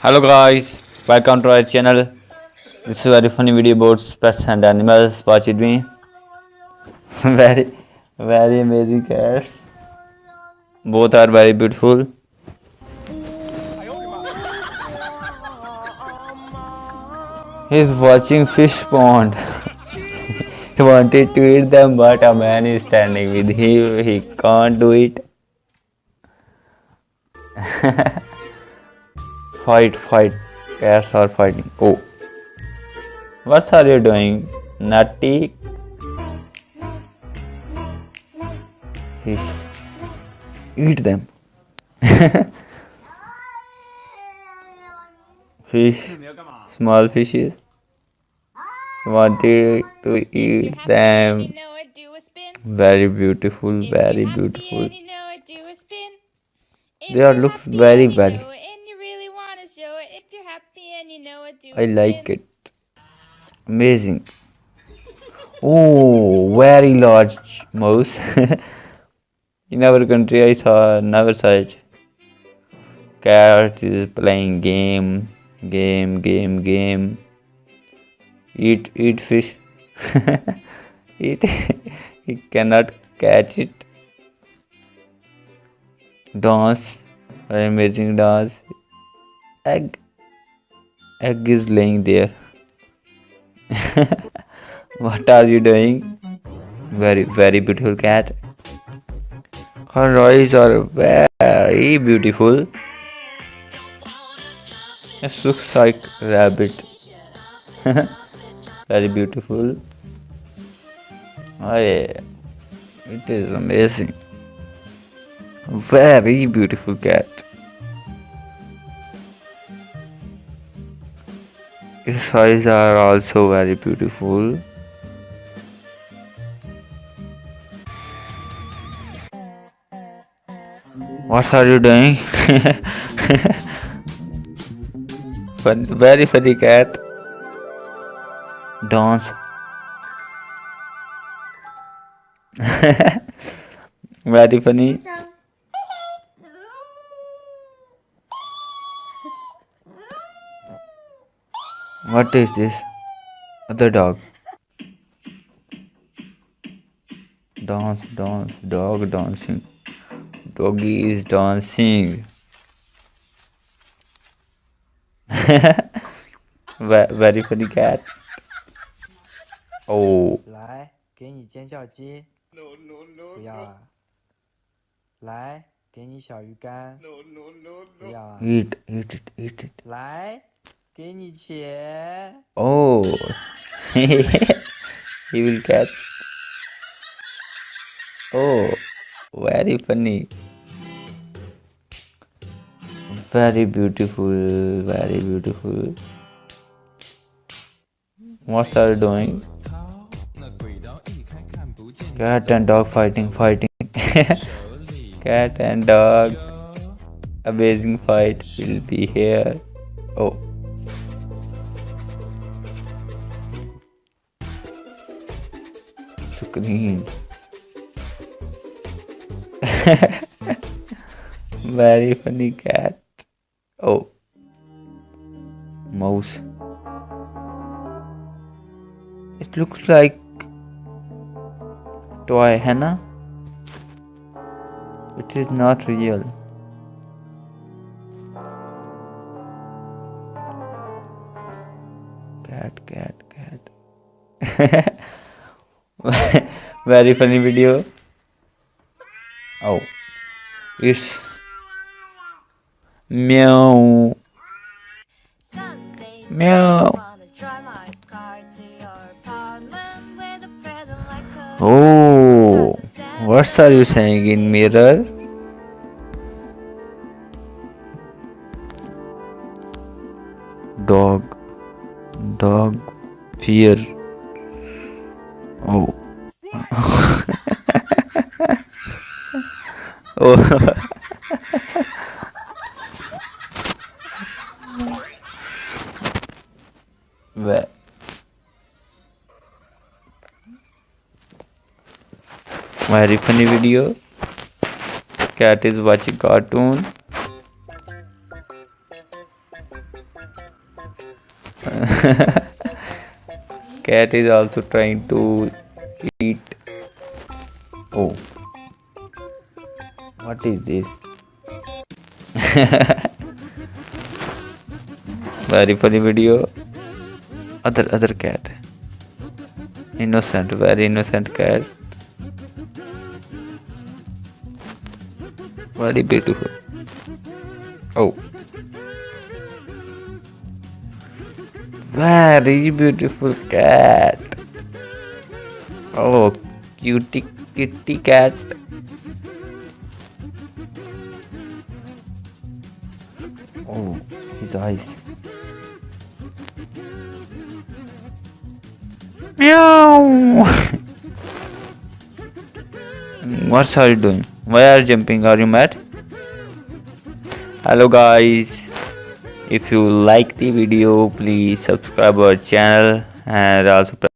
hello guys welcome to our channel. This is a very funny video about pets and animals. Watch with me. Very very amazing cats. Both are very beautiful. He's watching fish pond. He wanted to eat them but a man is standing with him. He can't do it fight fight cats are fighting. Oh. What are you doing? Nutty? Fish. Eat them. Fish. Small fishes. Wanted to eat them. very beautiful very beautiful. they are look very well I like it. Amazing. Oh, very large mouse. In our country, I saw never such. Cat is playing game, game, game, game. Eat, eat fish. eat. he cannot catch it. Dance, amazing dance. Egg egg is laying there. What are you doing? Very very beautiful cat. Her eyes are very beautiful. This looks like rabbit. Very beautiful. Oh yeah. It is amazing. Very beautiful cat Its eyes are also very beautiful. What are you doing? Fun, very funny cat. Dance. very funny. What is this? Other dog. Dance, dance, dog dancing. Doggy is dancing. Very funny cat. Oh. 来，给你尖叫鸡。No no no。不要啊。来，给你小鱼干。No no no no。不要啊。Eat, eat it, eat it. 来。 给你钱。Oh, he will catch. Oh, very funny. Very beautiful, very beautiful. What are you doing? Cat and dog fighting, fighting. Cat and dog. Amazing fight will be here. Oh. Screen. Very funny cat. Oh. Mouse. It looks like toy henna. It is not real. Cat, cat, cat. very funny video. Oh. It's meow. Meow. Oh. What are you saying in mirror? Dog. Dog. Fear Oh. oh. Where? Very funny video. Cat is watching cartoon. Cat is also trying to eat. Oh. What is this? Very funny video. Other other cat. Innocent, very innocent cat. Very beautiful. Oh. Very beautiful cat. Oh, cutie kitty cat. Oh, his eyes. Meow. what are you doing? Why are you jumping? Are you mad? Hello guys. If you like the video, please subscribe our channel and also